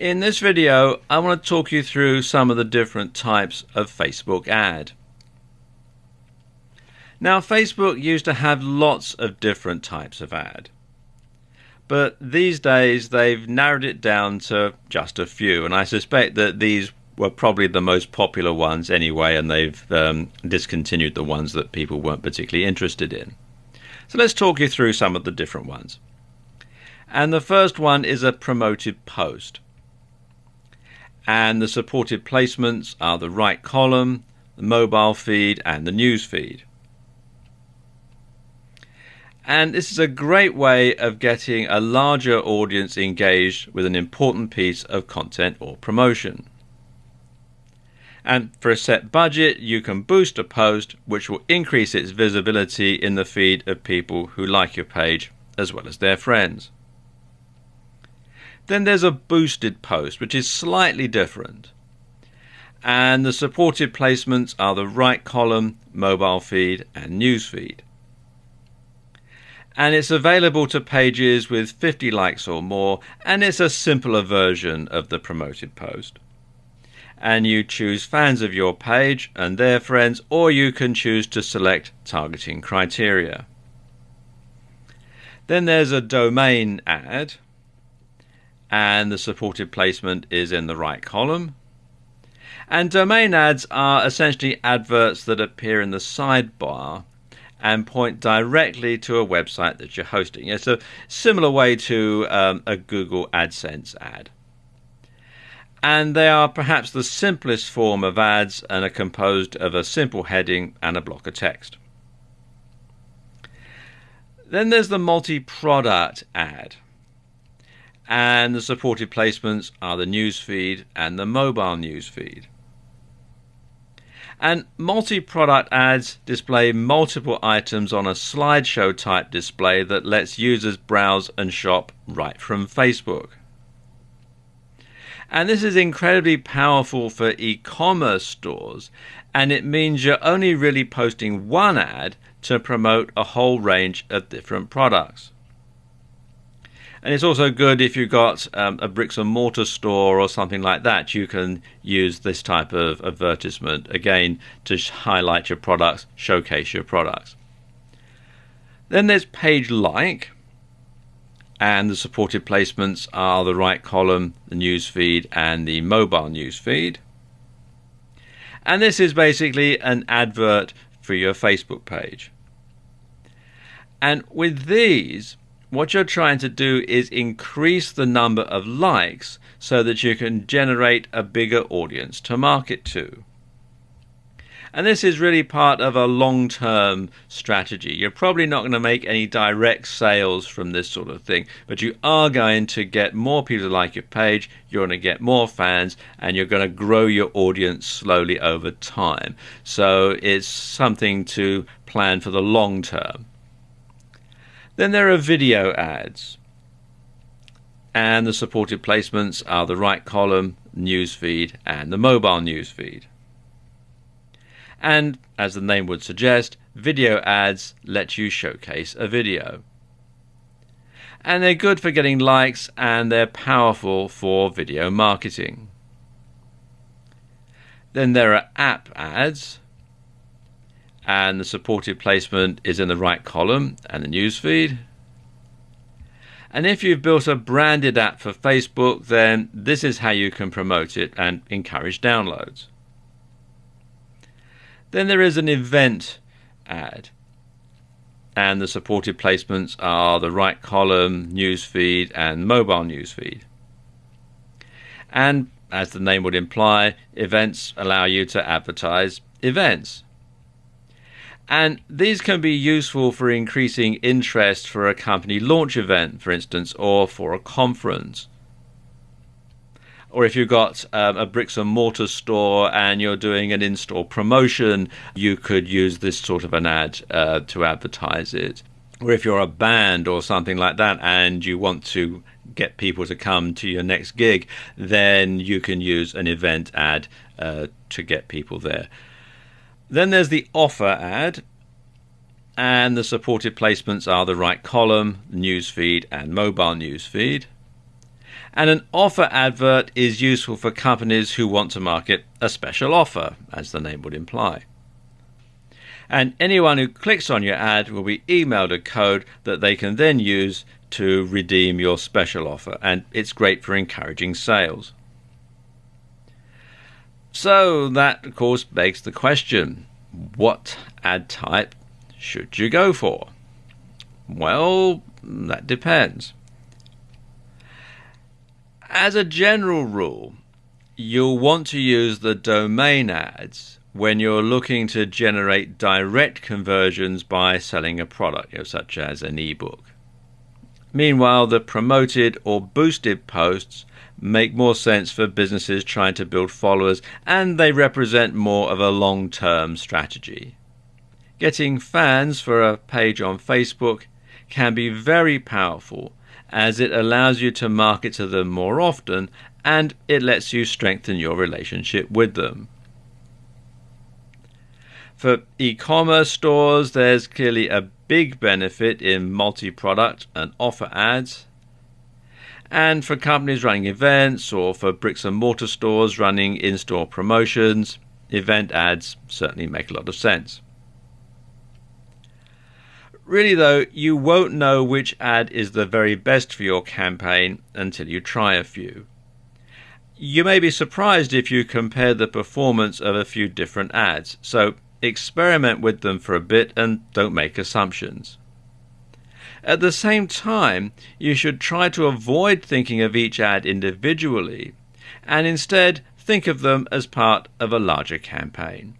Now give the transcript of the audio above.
In this video, I want to talk you through some of the different types of Facebook ad. Now, Facebook used to have lots of different types of ad. But these days, they've narrowed it down to just a few, and I suspect that these were probably the most popular ones anyway, and they've um, discontinued the ones that people weren't particularly interested in. So let's talk you through some of the different ones. And the first one is a promoted post and the supported placements are the right column, the mobile feed, and the news feed. And this is a great way of getting a larger audience engaged with an important piece of content or promotion. And for a set budget, you can boost a post which will increase its visibility in the feed of people who like your page as well as their friends. Then there's a boosted post, which is slightly different. And the supported placements are the right column, mobile feed, and news feed. And it's available to pages with 50 likes or more, and it's a simpler version of the promoted post. And you choose fans of your page and their friends, or you can choose to select targeting criteria. Then there's a domain ad, and the supported placement is in the right column. And domain ads are essentially adverts that appear in the sidebar and point directly to a website that you're hosting. It's a similar way to um, a Google AdSense ad. And they are perhaps the simplest form of ads and are composed of a simple heading and a block of text. Then there's the multi product ad and the supported placements are the newsfeed and the mobile newsfeed. And multi product ads display multiple items on a slideshow type display that lets users browse and shop right from Facebook. And this is incredibly powerful for e commerce stores, and it means you're only really posting one ad to promote a whole range of different products. And it's also good if you've got um, a bricks and mortar store or something like that. You can use this type of advertisement again to highlight your products, showcase your products. Then there's page like, and the supported placements are the right column, the news feed, and the mobile news feed. And this is basically an advert for your Facebook page. And with these, what you're trying to do is increase the number of likes so that you can generate a bigger audience to market to. And this is really part of a long term strategy. You're probably not going to make any direct sales from this sort of thing, but you are going to get more people to like your page, you're going to get more fans, and you're going to grow your audience slowly over time. So it's something to plan for the long term. Then there are video ads. And the supported placements are the right column, newsfeed, and the mobile newsfeed. And as the name would suggest, video ads let you showcase a video. And they're good for getting likes and they're powerful for video marketing. Then there are app ads, and the supported placement is in the right column and the newsfeed. And if you've built a branded app for Facebook, then this is how you can promote it and encourage downloads. Then there is an event ad, and the supported placements are the right column, newsfeed, and mobile newsfeed. And as the name would imply, events allow you to advertise events. And these can be useful for increasing interest for a company launch event, for instance, or for a conference. Or if you've got um, a bricks and mortar store and you're doing an in store promotion, you could use this sort of an ad uh, to advertise it. Or if you're a band or something like that and you want to get people to come to your next gig, then you can use an event ad uh, to get people there. Then there's the offer ad, and the supported placements are the right column, newsfeed, and mobile newsfeed. And an offer advert is useful for companies who want to market a special offer, as the name would imply. And anyone who clicks on your ad will be emailed a code that they can then use to redeem your special offer, and it's great for encouraging sales. So, that of course begs the question what ad type should you go for? Well, that depends. As a general rule, you'll want to use the domain ads when you're looking to generate direct conversions by selling a product, you know, such as an ebook. Meanwhile, the promoted or boosted posts make more sense for businesses trying to build followers and they represent more of a long term strategy. Getting fans for a page on Facebook can be very powerful as it allows you to market to them more often and it lets you strengthen your relationship with them. For e commerce stores, there's clearly a big benefit in multi product and offer ads. And for companies running events or for bricks and mortar stores running in store promotions, event ads certainly make a lot of sense. Really, though, you won't know which ad is the very best for your campaign until you try a few. You may be surprised if you compare the performance of a few different ads, so experiment with them for a bit and don't make assumptions. At the same time, you should try to avoid thinking of each ad individually and instead think of them as part of a larger campaign.